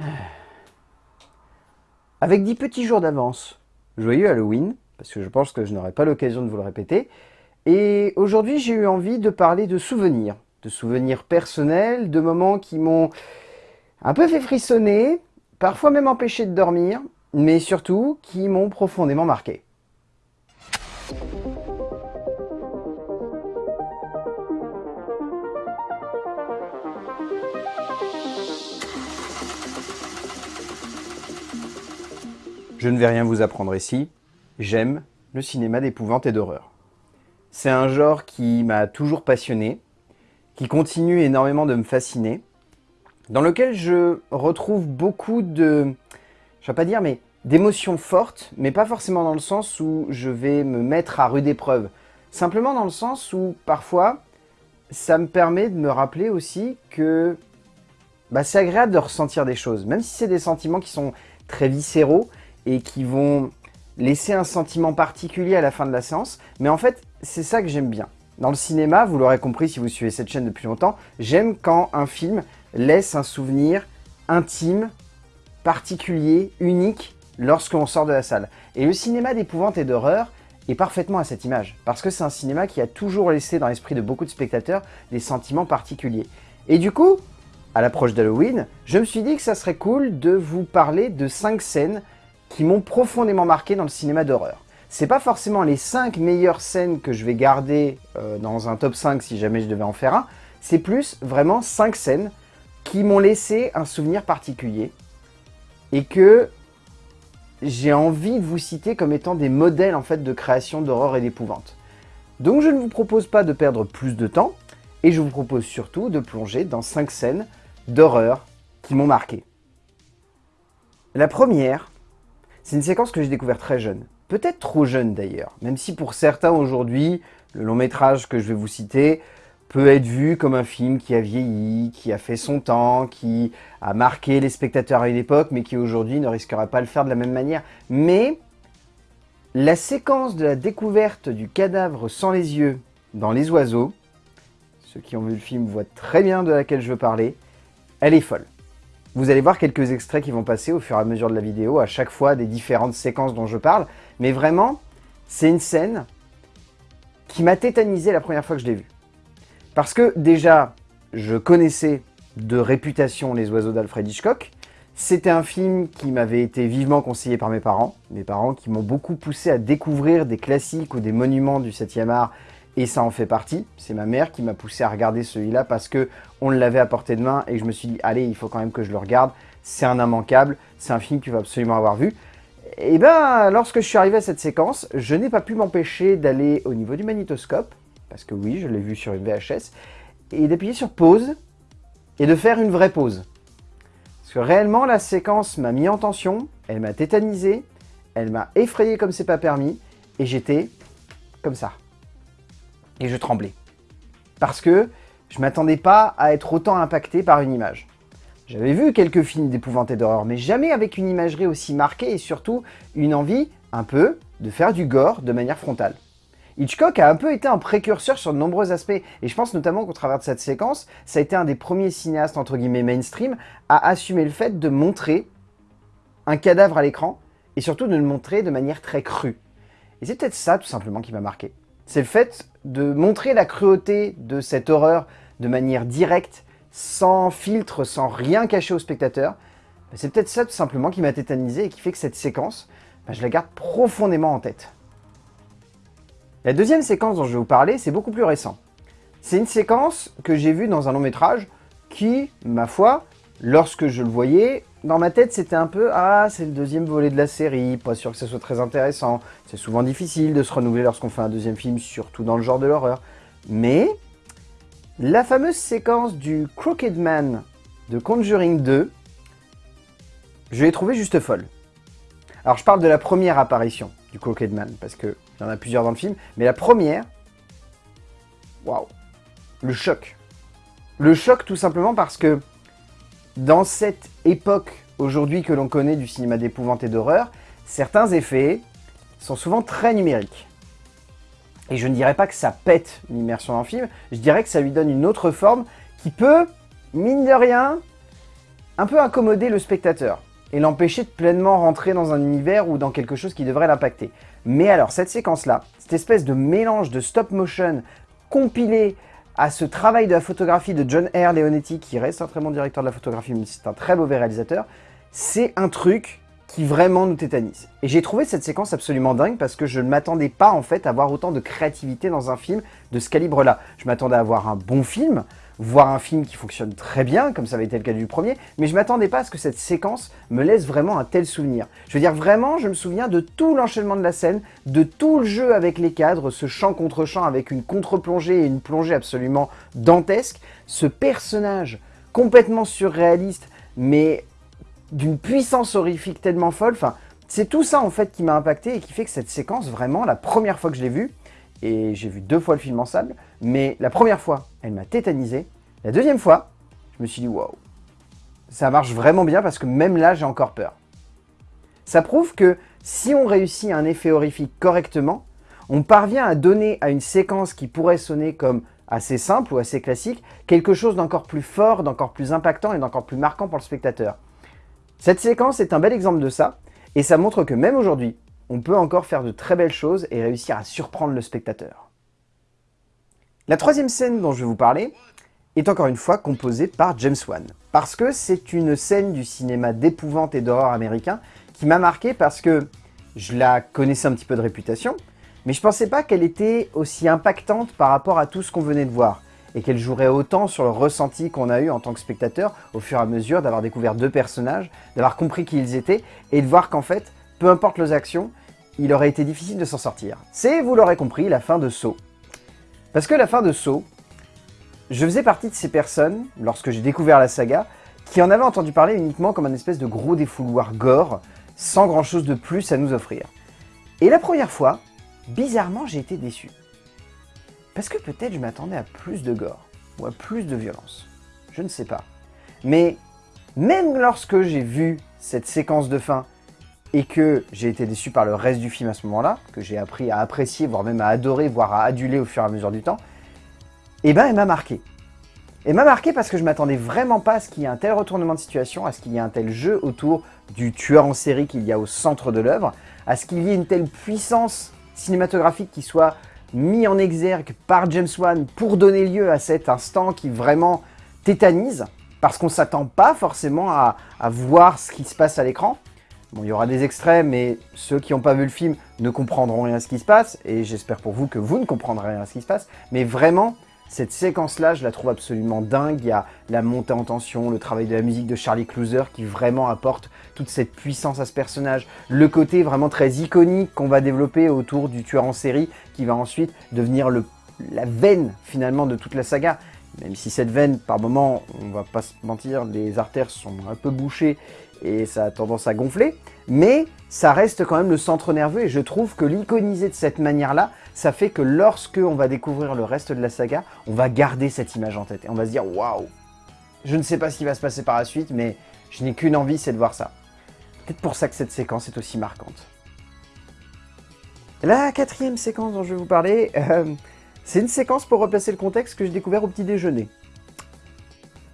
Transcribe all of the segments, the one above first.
Avec 10 petits jours d'avance, joyeux Halloween, parce que je pense que je n'aurai pas l'occasion de vous le répéter. Et aujourd'hui, j'ai eu envie de parler de souvenirs, de souvenirs personnels, de moments qui m'ont un peu fait frissonner, parfois même empêché de dormir, mais surtout qui m'ont profondément marqué. Je ne vais rien vous apprendre ici, j'aime le cinéma d'épouvante et d'horreur. C'est un genre qui m'a toujours passionné, qui continue énormément de me fasciner, dans lequel je retrouve beaucoup de, je vais pas dire, mais d'émotions fortes, mais pas forcément dans le sens où je vais me mettre à rude épreuve. Simplement dans le sens où, parfois, ça me permet de me rappeler aussi que bah, c'est agréable de ressentir des choses. Même si c'est des sentiments qui sont très viscéraux, et qui vont laisser un sentiment particulier à la fin de la séance. Mais en fait, c'est ça que j'aime bien. Dans le cinéma, vous l'aurez compris si vous suivez cette chaîne depuis longtemps, j'aime quand un film laisse un souvenir intime, particulier, unique, lorsqu'on sort de la salle. Et le cinéma d'épouvante et d'horreur est parfaitement à cette image, parce que c'est un cinéma qui a toujours laissé dans l'esprit de beaucoup de spectateurs des sentiments particuliers. Et du coup, à l'approche d'Halloween, je me suis dit que ça serait cool de vous parler de 5 scènes qui m'ont profondément marqué dans le cinéma d'horreur. C'est pas forcément les 5 meilleures scènes que je vais garder euh, dans un top 5 si jamais je devais en faire un, c'est plus vraiment 5 scènes qui m'ont laissé un souvenir particulier et que j'ai envie de vous citer comme étant des modèles en fait de création d'horreur et d'épouvante. Donc je ne vous propose pas de perdre plus de temps et je vous propose surtout de plonger dans 5 scènes d'horreur qui m'ont marqué. La première, c'est une séquence que j'ai découvert très jeune. Peut-être trop jeune d'ailleurs, même si pour certains aujourd'hui, le long métrage que je vais vous citer peut être vu comme un film qui a vieilli, qui a fait son temps, qui a marqué les spectateurs à une époque, mais qui aujourd'hui ne risquera pas le faire de la même manière. Mais la séquence de la découverte du cadavre sans les yeux dans Les Oiseaux, ceux qui ont vu le film voient très bien de laquelle je veux parler, elle est folle. Vous allez voir quelques extraits qui vont passer au fur et à mesure de la vidéo, à chaque fois des différentes séquences dont je parle. Mais vraiment, c'est une scène qui m'a tétanisé la première fois que je l'ai vue. Parce que déjà, je connaissais de réputation Les Oiseaux d'Alfred Hitchcock. C'était un film qui m'avait été vivement conseillé par mes parents. Mes parents qui m'ont beaucoup poussé à découvrir des classiques ou des monuments du 7e art et ça en fait partie. C'est ma mère qui m'a poussé à regarder celui-là parce que on l'avait à portée de main et je me suis dit, allez, il faut quand même que je le regarde. C'est un immanquable, c'est un film que tu vas absolument avoir vu. Et ben, lorsque je suis arrivé à cette séquence, je n'ai pas pu m'empêcher d'aller au niveau du magnétoscope, parce que oui, je l'ai vu sur une VHS, et d'appuyer sur pause et de faire une vraie pause. Parce que réellement, la séquence m'a mis en tension, elle m'a tétanisé, elle m'a effrayé comme c'est pas permis, et j'étais comme ça et je tremblais. Parce que je m'attendais pas à être autant impacté par une image. J'avais vu quelques films d'épouvante d'horreur, mais jamais avec une imagerie aussi marquée et surtout une envie, un peu, de faire du gore de manière frontale. Hitchcock a un peu été un précurseur sur de nombreux aspects, et je pense notamment qu'au travers de cette séquence, ça a été un des premiers cinéastes entre guillemets mainstream à assumer le fait de montrer un cadavre à l'écran, et surtout de le montrer de manière très crue. Et c'est peut-être ça tout simplement qui m'a marqué c'est le fait de montrer la cruauté de cette horreur de manière directe, sans filtre, sans rien cacher au spectateur. Ben, c'est peut-être ça tout simplement qui m'a tétanisé et qui fait que cette séquence, ben, je la garde profondément en tête. La deuxième séquence dont je vais vous parler, c'est beaucoup plus récent. C'est une séquence que j'ai vue dans un long métrage qui, ma foi, lorsque je le voyais, dans ma tête, c'était un peu « Ah, c'est le deuxième volet de la série, pas sûr que ce soit très intéressant. C'est souvent difficile de se renouveler lorsqu'on fait un deuxième film, surtout dans le genre de l'horreur. » Mais, la fameuse séquence du Crooked Man de Conjuring 2, je l'ai trouvée juste folle. Alors, je parle de la première apparition du Crooked Man, parce qu'il y en a plusieurs dans le film, mais la première, waouh, le choc. Le choc tout simplement parce que dans cette époque aujourd'hui que l'on connaît du cinéma d'épouvante et d'horreur, certains effets sont souvent très numériques. Et je ne dirais pas que ça pète l'immersion le film, je dirais que ça lui donne une autre forme qui peut, mine de rien, un peu accommoder le spectateur et l'empêcher de pleinement rentrer dans un univers ou dans quelque chose qui devrait l'impacter. Mais alors, cette séquence-là, cette espèce de mélange de stop motion compilé à ce travail de la photographie de John R. Leonetti, qui reste un très bon directeur de la photographie, mais c'est un très mauvais réalisateur, c'est un truc qui vraiment nous tétanise. Et j'ai trouvé cette séquence absolument dingue parce que je ne m'attendais pas en fait à avoir autant de créativité dans un film de ce calibre-là. Je m'attendais à avoir un bon film, voir un film qui fonctionne très bien, comme ça avait été le cas du premier, mais je m'attendais pas à ce que cette séquence me laisse vraiment un tel souvenir. Je veux dire, vraiment, je me souviens de tout l'enchaînement de la scène, de tout le jeu avec les cadres, ce champ contre champ avec une contre-plongée et une plongée absolument dantesque, ce personnage complètement surréaliste, mais d'une puissance horrifique tellement folle, enfin, c'est tout ça en fait qui m'a impacté et qui fait que cette séquence, vraiment, la première fois que je l'ai vue, et j'ai vu deux fois le film en salle, mais la première fois, elle m'a tétanisé. La deuxième fois, je me suis dit, waouh, ça marche vraiment bien parce que même là, j'ai encore peur. Ça prouve que si on réussit un effet horrifique correctement, on parvient à donner à une séquence qui pourrait sonner comme assez simple ou assez classique, quelque chose d'encore plus fort, d'encore plus impactant et d'encore plus marquant pour le spectateur. Cette séquence est un bel exemple de ça, et ça montre que même aujourd'hui, on peut encore faire de très belles choses et réussir à surprendre le spectateur. La troisième scène dont je vais vous parler est encore une fois composée par James Wan. Parce que c'est une scène du cinéma d'épouvante et d'horreur américain qui m'a marqué parce que je la connaissais un petit peu de réputation, mais je pensais pas qu'elle était aussi impactante par rapport à tout ce qu'on venait de voir, et qu'elle jouerait autant sur le ressenti qu'on a eu en tant que spectateur au fur et à mesure d'avoir découvert deux personnages, d'avoir compris qui ils étaient, et de voir qu'en fait, peu importe leurs actions, il aurait été difficile de s'en sortir. C'est, vous l'aurez compris, la fin de Saw. Parce que la fin de Saw, je faisais partie de ces personnes, lorsque j'ai découvert la saga, qui en avaient entendu parler uniquement comme un espèce de gros défouloir gore, sans grand chose de plus à nous offrir. Et la première fois, bizarrement, j'ai été déçu. Parce que peut-être je m'attendais à plus de gore, ou à plus de violence. Je ne sais pas. Mais même lorsque j'ai vu cette séquence de fin et que j'ai été déçu par le reste du film à ce moment-là, que j'ai appris à apprécier, voire même à adorer, voire à aduler au fur et à mesure du temps, eh ben elle m'a marqué. Elle m'a marqué parce que je m'attendais vraiment pas à ce qu'il y ait un tel retournement de situation, à ce qu'il y ait un tel jeu autour du tueur en série qu'il y a au centre de l'œuvre, à ce qu'il y ait une telle puissance cinématographique qui soit mis en exergue par James Wan pour donner lieu à cet instant qui vraiment tétanise, parce qu'on s'attend pas forcément à voir ce qui se passe à l'écran. Bon, il y aura des extraits, mais ceux qui n'ont pas vu le film ne comprendront rien à ce qui se passe, et j'espère pour vous que vous ne comprendrez rien à ce qui se passe. Mais vraiment, cette séquence-là, je la trouve absolument dingue. Il y a la montée en tension, le travail de la musique de Charlie Clouser qui vraiment apporte toute cette puissance à ce personnage. Le côté vraiment très iconique qu'on va développer autour du tueur en série qui va ensuite devenir la veine finalement de toute la saga. Même si cette veine, par moment, on va pas se mentir, les artères sont un peu bouchées et ça a tendance à gonfler, mais ça reste quand même le centre nerveux et je trouve que l'iconiser de cette manière-là, ça fait que lorsque on va découvrir le reste de la saga, on va garder cette image en tête et on va se dire waouh Je ne sais pas ce qui va se passer par la suite, mais je n'ai qu'une envie, c'est de voir ça. Peut-être pour ça que cette séquence est aussi marquante. La quatrième séquence dont je vais vous parler, euh, c'est une séquence pour replacer le contexte que j'ai découvert au petit déjeuner.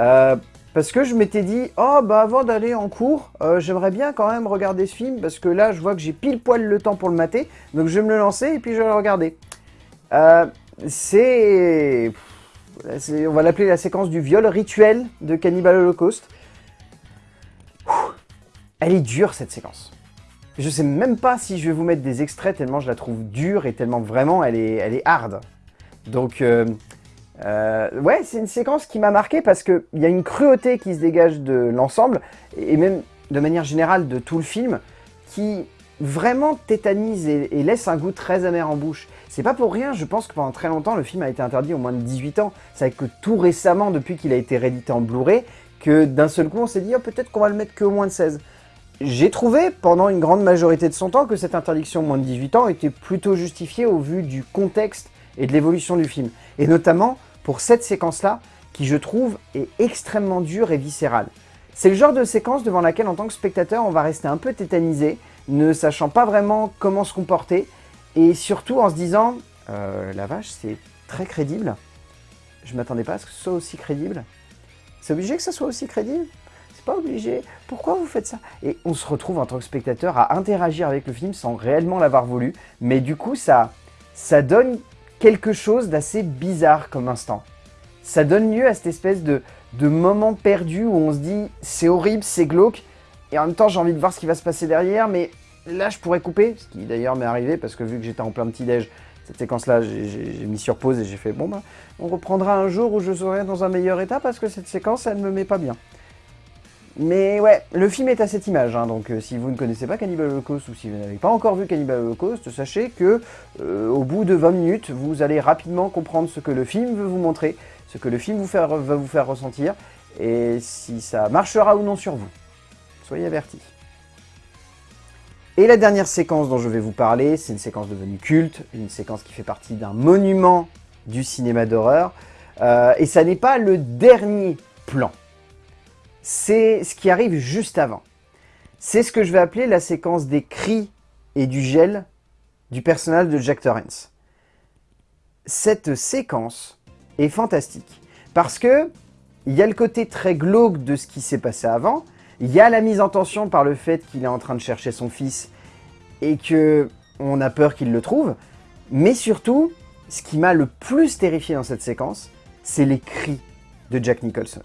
Euh, parce que je m'étais dit, oh bah avant d'aller en cours, euh, j'aimerais bien quand même regarder ce film, parce que là je vois que j'ai pile poil le temps pour le mater, donc je vais me le lancer et puis je vais le regarder. Euh, c'est... On va l'appeler la séquence du viol rituel de Cannibal Holocaust. Elle est dure cette séquence. Je sais même pas si je vais vous mettre des extraits tellement je la trouve dure et tellement vraiment elle est, elle est hard. Donc euh, euh, ouais, c'est une séquence qui m'a marqué parce qu'il y a une cruauté qui se dégage de l'ensemble, et même de manière générale de tout le film, qui vraiment tétanise et, laisse un goût très amer en bouche. C'est pas pour rien, je pense que pendant très longtemps, le film a été interdit au moins de 18 ans. C'est que tout récemment, depuis qu'il a été réédité en Blu-ray, que d'un seul coup, on s'est dit oh, peut-être qu'on va le mettre qu'au moins de 16. J'ai trouvé, pendant une grande majorité de son temps, que cette interdiction moins de 18 ans était plutôt justifiée au vu du contexte et de l'évolution du film. Et notamment pour cette séquence-là, qui je trouve est extrêmement dure et viscérale. C'est le genre de séquence devant laquelle en tant que spectateur on va rester un peu tétanisé, ne sachant pas vraiment comment se comporter, et surtout en se disant euh, la vache c'est très crédible, je m'attendais pas à ce que ce soit aussi crédible. C'est obligé que ça soit aussi crédible? C'est pas obligé, pourquoi vous faites ça? Et on se retrouve en tant que spectateur à interagir avec le film sans réellement l'avoir voulu, mais du coup ça, ça donne quelque chose d'assez bizarre comme instant. Ça donne lieu à cette espèce de, de moment perdu où on se dit c'est horrible, c'est glauque, et en même temps j'ai envie de voir ce qui va se passer derrière, mais là je pourrais couper, ce qui d'ailleurs m'est arrivé parce que vu que j'étais en plein petit-déj, cette séquence-là, j'ai mis sur pause et j'ai fait bon bah on reprendra un jour où je serai dans un meilleur état parce que cette séquence elle me met pas bien. Mais ouais, le film est à cette image, hein, donc euh, si vous ne connaissez pas Cannibal Holocaust ou si vous n'avez pas encore vu Cannibal Holocaust, sachez que euh, au bout de 20 minutes, vous allez rapidement comprendre ce que le film veut vous montrer, ce que le film vous va vous faire ressentir, et si ça marchera ou non sur vous. Soyez avertis. Et la dernière séquence dont je vais vous parler, c'est une séquence devenue culte, une séquence qui fait partie d'un monument du cinéma d'horreur. Euh, et ça n'est pas le dernier plan. C'est ce qui arrive juste avant. C'est ce que je vais appeler la séquence des cris et du gel du personnage de Jack Torrance. Cette séquence est fantastique parce que il y a le côté très glauque de ce qui s'est passé avant, il y a la mise en tension par le fait qu'il est en train de chercher son fils et que on a peur qu'il le trouve. Mais surtout, ce qui m'a le plus terrifié dans cette séquence, c'est les cris de Jack Nicholson.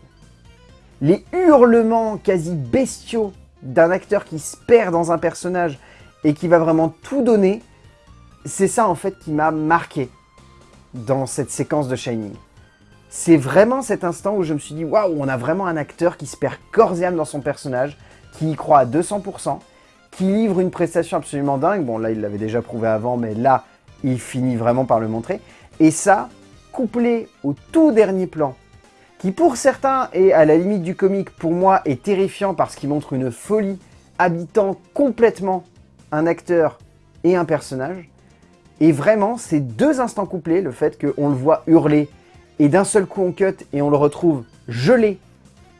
Les hurlements quasi bestiaux d'un acteur qui se perd dans un personnage et qui va vraiment tout donner, c'est ça en fait qui m'a marqué dans cette séquence de Shining c'est vraiment cet instant où je me suis dit, waouh, on a vraiment un acteur qui se perd corps et âme dans son personnage, qui y croit à 200%, qui livre une prestation absolument dingue. Bon, là, il l'avait déjà prouvé avant, mais là, il finit vraiment par le montrer. Et ça, couplé au tout dernier plan, qui pour certains est à la limite du comique, pour moi est terrifiant parce qu'il montre une folie habitant complètement un acteur et un personnage. Et vraiment, ces deux instants couplés, le fait qu'on le voit hurler et d'un seul coup on cut et on le retrouve gelé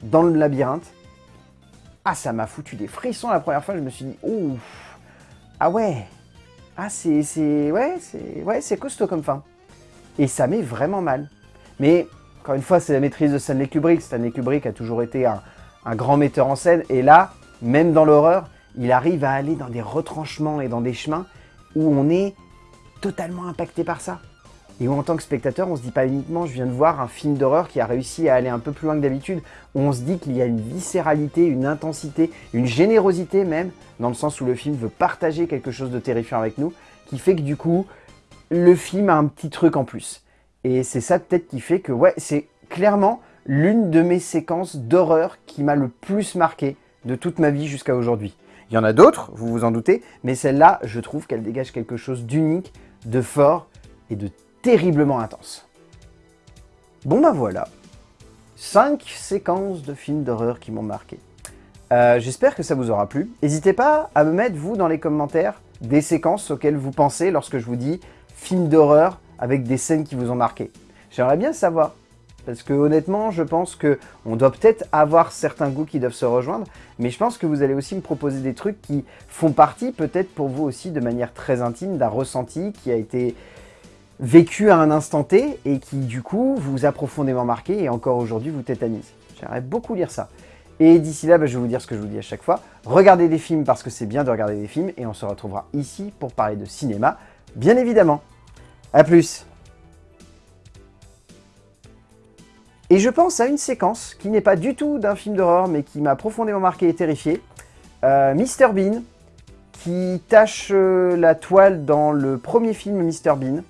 dans le labyrinthe. Ah, ça m'a foutu des frissons la première fois, je me suis dit, ouf, ah ouais, ah c'est, ouais, ouais, costaud comme fin. Et ça met vraiment mal. Mais, encore une fois, c'est la maîtrise de Stanley Kubrick. Stanley Kubrick a toujours été un, grand metteur en scène, et là, même dans l'horreur, il arrive à aller dans des retranchements et dans des chemins où on est totalement impacté par ça et où en tant que spectateur, on se dit pas uniquement je viens de voir un film d'horreur qui a réussi à aller un peu plus loin que d'habitude, on se dit qu'il y a une viscéralité, une intensité, une générosité même, dans le sens où le film veut partager quelque chose de terrifiant avec nous, qui fait que du coup, le film a un petit truc en plus. Et c'est ça peut-être qui fait que, ouais, c'est clairement l'une de mes séquences d'horreur qui m'a le plus marqué de toute ma vie jusqu'à aujourd'hui. Il y en a d'autres, vous vous en doutez, mais celle-là, je trouve qu'elle dégage quelque chose d'unique, de fort et de terriblement intense. Bon ben voilà, 5 séquences de films d'horreur qui m'ont marqué. Euh, j'espère que ça vous aura plu. N'hésitez pas à me mettre, vous, dans les commentaires, des séquences auxquelles vous pensez lorsque je vous dis film d'horreur avec des scènes qui vous ont marqué. J'aimerais bien savoir, parce que honnêtement, je pense qu'on doit peut-être avoir certains goûts qui doivent se rejoindre, mais je pense que vous allez aussi me proposer des trucs qui font partie, peut-être pour vous aussi, de manière très intime, d'un ressenti qui a été vécu à un instant T et qui du coup vous a profondément marqué et encore aujourd'hui vous tétanise. J'aimerais beaucoup lire ça. Et d'ici là, bah, je vais vous dire ce que je vous dis à chaque fois. Regardez des films parce que c'est bien de regarder des films et on se retrouvera ici pour parler de cinéma, bien évidemment. A plus Et je pense à une séquence qui n'est pas du tout d'un film d'horreur mais qui m'a profondément marqué et terrifié. Euh, Mr Bean, qui tâche euh, la toile dans le premier film Mr Bean.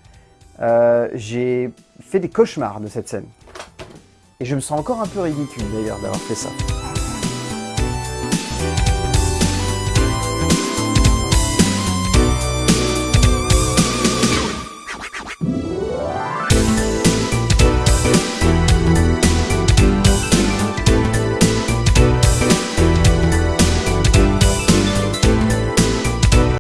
Euh, j'ai fait des cauchemars de cette scène. Et je me sens encore un peu ridicule d'ailleurs d'avoir fait ça.